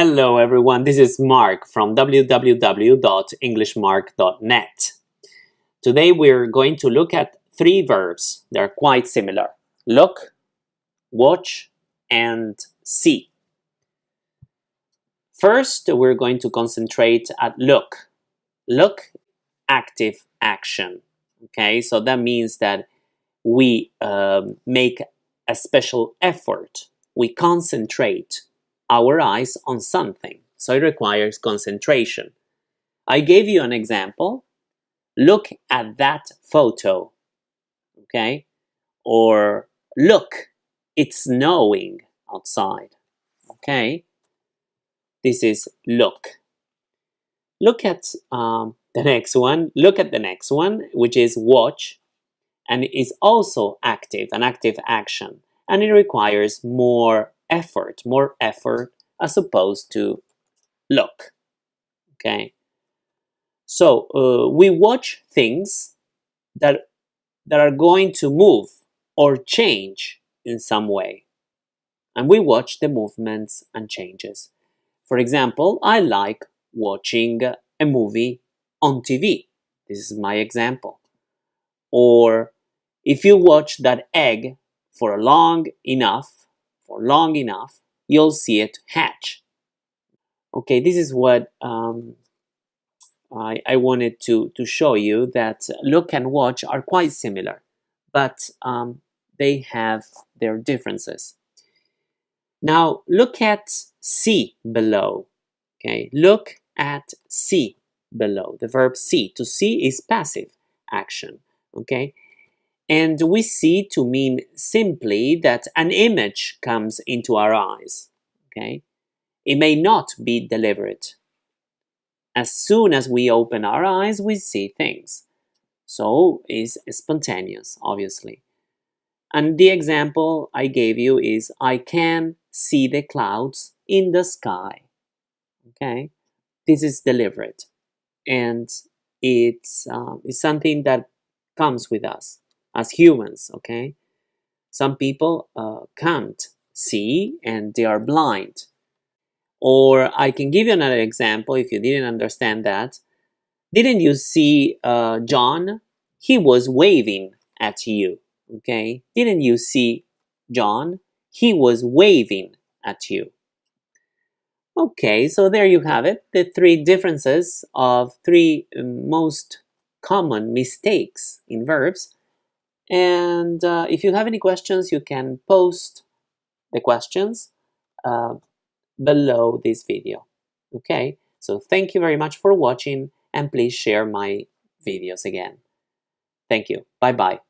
Hello everyone, this is Mark from www.englishmark.net. Today we're going to look at three verbs. They're quite similar. Look, watch, and see. First, we're going to concentrate at look. Look, active action. Okay, so that means that we um, make a special effort. We concentrate our eyes on something. So it requires concentration. I gave you an example. Look at that photo. Okay? Or look, it's snowing outside. Okay? This is look. Look at um, the next one. Look at the next one, which is watch. And is also active, an active action. And it requires more effort, more effort as opposed to look. Okay. So uh, we watch things that that are going to move or change in some way. And we watch the movements and changes. For example, I like watching a movie on TV. This is my example. Or if you watch that egg for long enough, for long enough, you'll see it hatch. Okay, this is what um, I, I, wanted to, to show you that look and watch are quite similar, but um, they have their differences. Now look at see below. Okay, look at see below. The verb see. To see is passive action. Okay, and we see to mean simply that an image comes into our eyes. Okay? It may not be deliberate. As soon as we open our eyes, we see things. So it's spontaneous, obviously. And the example I gave you is I can see the clouds in the sky. Okay? This is deliberate. And it's, uh, it's something that comes with us as humans, okay? Some people uh, can't see and they are blind. Or I can give you another example if you didn't understand that. Didn't you see uh, John? He was waving at you, okay? Didn't you see John? He was waving at you. Okay, so there you have it, the three differences of three most common mistakes in verbs and uh, if you have any questions, you can post the questions uh, below this video. Okay, so thank you very much for watching and please share my videos again. Thank you. Bye-bye.